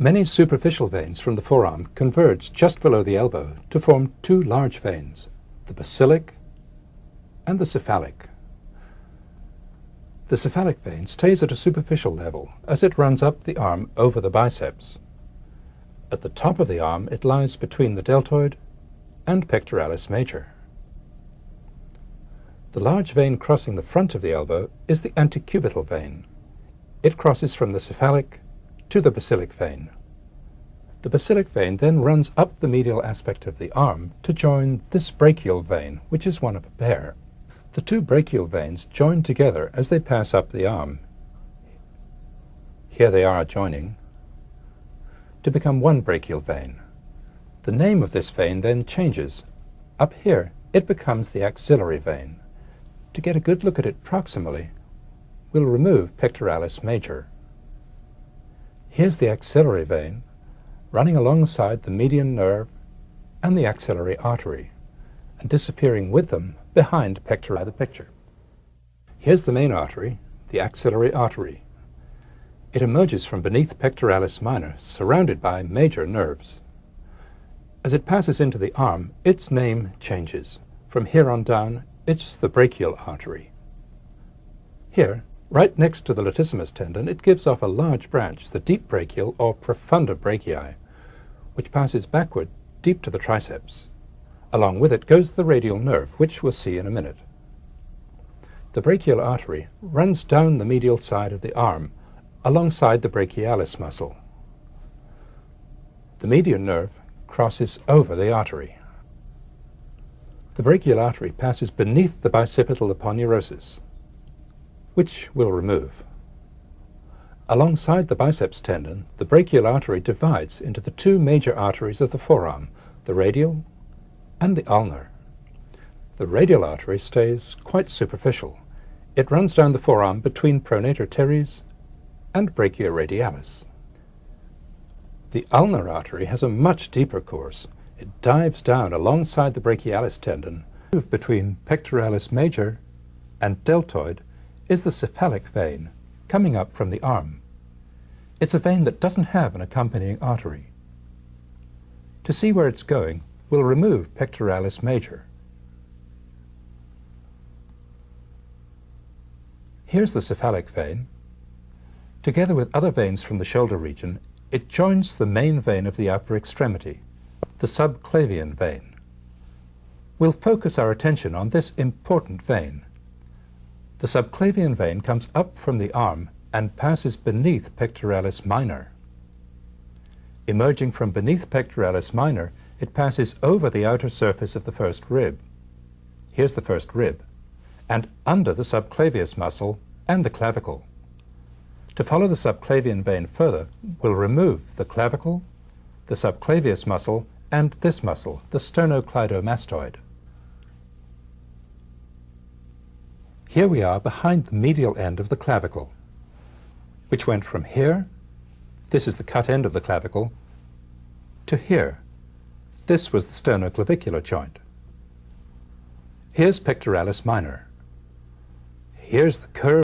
Many superficial veins from the forearm converge just below the elbow to form two large veins, the basilic and the cephalic. The cephalic vein stays at a superficial level as it runs up the arm over the biceps. At the top of the arm it lies between the deltoid and pectoralis major. The large vein crossing the front of the elbow is the antecubital vein. It crosses from the cephalic to the basilic vein. The basilic vein then runs up the medial aspect of the arm to join this brachial vein, which is one of a pair. The two brachial veins join together as they pass up the arm. Here they are joining to become one brachial vein. The name of this vein then changes. Up here, it becomes the axillary vein. To get a good look at it proximally, we'll remove pectoralis major. Here's the axillary vein running alongside the median nerve and the axillary artery, and disappearing with them behind pectoral the picture. Here's the main artery, the axillary artery. It emerges from beneath pectoralis minor, surrounded by major nerves. As it passes into the arm, its name changes. From here on down, it's the brachial artery. Here, Right next to the latissimus tendon, it gives off a large branch, the deep brachial or profunda brachii, which passes backward deep to the triceps. Along with it goes the radial nerve, which we'll see in a minute. The brachial artery runs down the medial side of the arm, alongside the brachialis muscle. The median nerve crosses over the artery. The brachial artery passes beneath the bicipital aponeurosis, which we'll remove. Alongside the biceps tendon, the brachial artery divides into the two major arteries of the forearm, the radial and the ulnar. The radial artery stays quite superficial. It runs down the forearm between pronator teres and brachioradialis. The ulnar artery has a much deeper course. It dives down alongside the brachialis tendon, between pectoralis major and deltoid is the cephalic vein, coming up from the arm. It's a vein that doesn't have an accompanying artery. To see where it's going, we'll remove pectoralis major. Here's the cephalic vein. Together with other veins from the shoulder region, it joins the main vein of the upper extremity, the subclavian vein. We'll focus our attention on this important vein. The subclavian vein comes up from the arm and passes beneath pectoralis minor. Emerging from beneath pectoralis minor, it passes over the outer surface of the first rib. Here's the first rib, and under the subclavius muscle and the clavicle. To follow the subclavian vein further, we'll remove the clavicle, the subclavius muscle, and this muscle, the sternocleidomastoid. Here we are behind the medial end of the clavicle, which went from here, this is the cut end of the clavicle, to here. This was the sternoclavicular joint. Here's pectoralis minor. Here's the curve